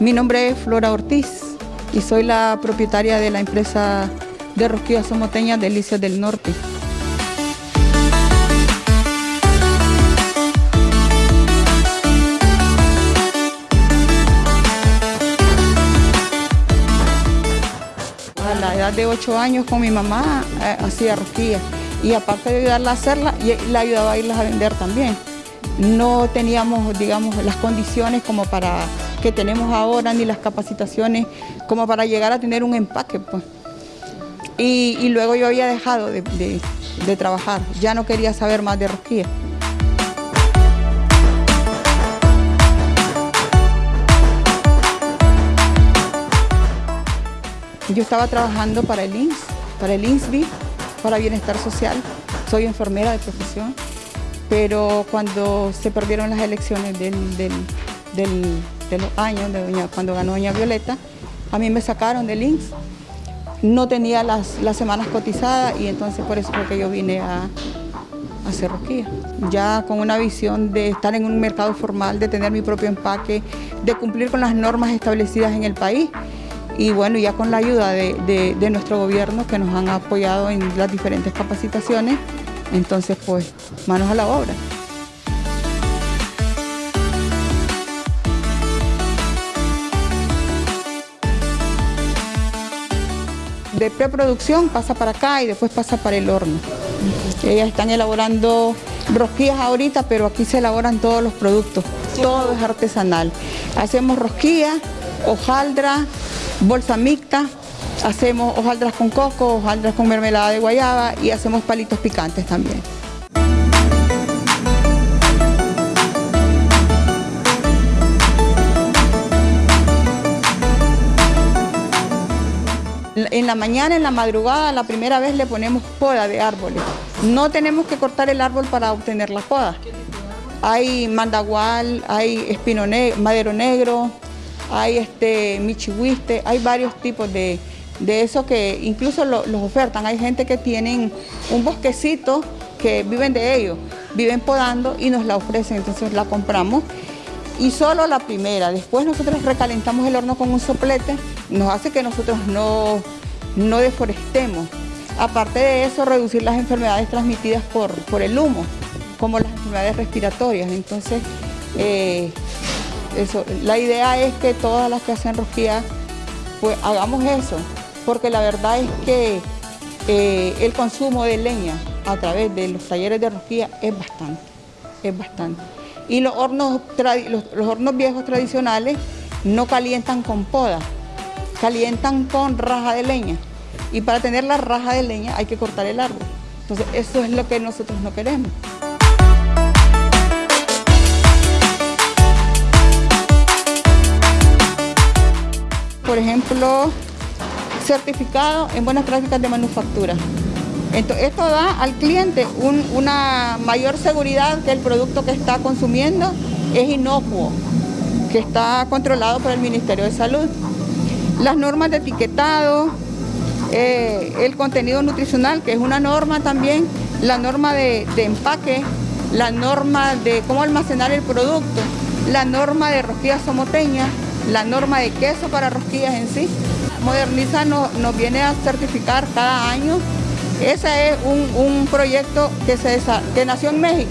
Mi nombre es Flora Ortiz y soy la propietaria de la empresa de rosquillas somoteñas Delicias del Norte. A la edad de 8 años con mi mamá eh, hacía rosquillas y aparte de ayudarla a hacerla, la ayudaba a irlas a vender también. No teníamos, digamos, las condiciones como para que tenemos ahora, ni las capacitaciones como para llegar a tener un empaque. Pues. Y, luego yo había dejado de, trabajar, ya no quería saber más de rosquillas. Yo estaba trabajando para el INS, para el INSBI, para Bienestar Social. Soy enfermera de profesión, pero cuando se perdieron las elecciones del, de los años, de cuando ganó doña Violeta, a mí me sacaron del INS. No tenía las, las semanas cotizadas y entonces por eso fue que yo vine a, a hacer rosquilla. Ya con una visión de estar en un mercado formal, de tener mi propio empaque, de cumplir con las normas establecidas en el país y bueno, ya con la ayuda de, nuestro gobierno que nos han apoyado en las diferentes capacitaciones, entonces pues manos a la obra. De preproducción pasa para acá y después pasa para el horno. Ellas están elaborando rosquillas ahorita, pero aquí se elaboran todos los productos, todo es artesanal. Hacemos rosquillas, hojaldra, bolsa mixta, hacemos hojaldras con coco, hojaldras con mermelada de guayaba y hacemos palitos picantes también. En la mañana, en la madrugada, la primera vez le ponemos poda de árboles. No tenemos que cortar el árbol para obtener la poda. Hay mandagual, hay espino madero negro, hay este michihuiste, hay varios tipos de, eso que incluso los ofertan. Hay gente que tienen un bosquecito que viven de ellos, viven podando y nos la ofrecen, entonces la compramos. Y solo la primera, después nosotros recalentamos el horno con un soplete, nos hace que nosotros no, no deforestemos. Aparte de eso, reducir las enfermedades transmitidas por, por el humo, como las enfermedades respiratorias. Entonces, eh, eso, la idea es que todas las que hacen rosquillas, pues hagamos eso, porque la verdad es que eh, el consumo de leña a través de los talleres de rosquilla es bastante, es bastante. Y los hornos, los, hornos viejos tradicionales no calientan con poda, calientan con raja de leña. Y para tener la raja de leña hay que cortar el árbol. Entonces eso es lo que nosotros no queremos. por ejemplo, certificado en buenas prácticas de manufactura. Entonces, esto da al cliente una mayor seguridad que el producto que está consumiendo es inocuo, que está controlado por el Ministerio de Salud. Las normas de etiquetado, eh, el contenido nutricional, que es una norma también, la norma de, empaque, la norma de cómo almacenar el producto, la norma de rosquillas somoteñas, la norma de queso para rosquillas en sí. Moderniza nos, viene a certificar cada año. Ese es un, proyecto que, se, que nació en México.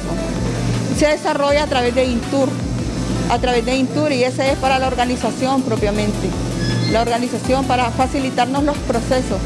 Se desarrolla a través de Intur, a través de Intur y ese es para la organización propiamente. La organización para facilitarnos los procesos.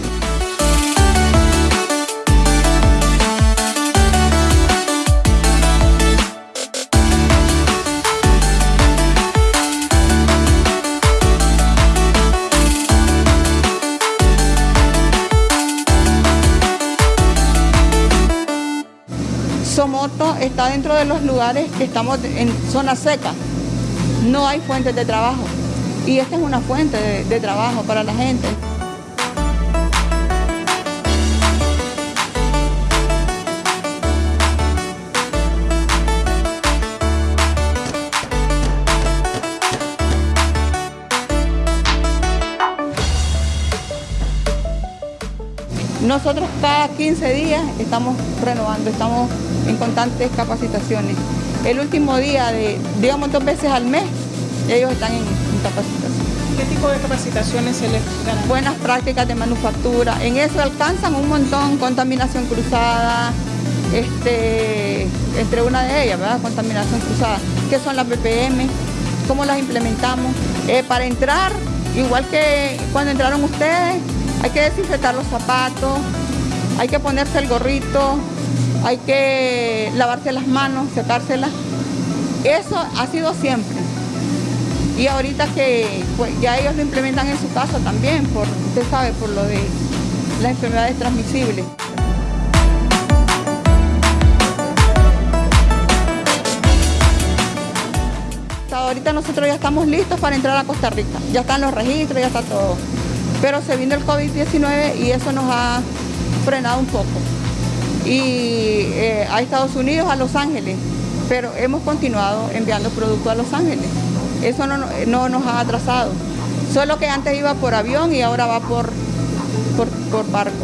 Está dentro de los lugares que estamos en zona seca. No hay fuentes de trabajo. Y esta es una fuente de, trabajo para la gente. Nosotros cada 15 días estamos renovando, estamos en constantes capacitaciones. El último día, de, digamos dos veces al mes, ellos están en capacitación. tipo de capacitaciones se les dan? Buenas prácticas de manufactura. En eso alcanzan un montón, contaminación cruzada, este, entre una de ellas, ¿verdad? Contaminación cruzada. ¿Qué son las BPM? ¿Cómo las implementamos? Eh, para entrar, igual que cuando entraron ustedes, hay que desinfectar los zapatos, hay que ponerse el gorrito, hay que lavarse las manos, secárselas. Eso ha sido siempre. Y ahorita que pues, ya ellos lo implementan en su casa también, por, usted sabe, por lo de las enfermedades transmisibles. Ahorita nosotros ya estamos listos para entrar a Costa Rica. Ya están los registros, ya está todo. Pero se vino el COVID-19 y eso nos ha frenado un poco. Y eh, a Estados Unidos, a Los Ángeles, pero hemos continuado enviando productos a Los Ángeles. Eso no, no nos ha atrasado. Solo que antes iba por avión y ahora va por, por, por barco.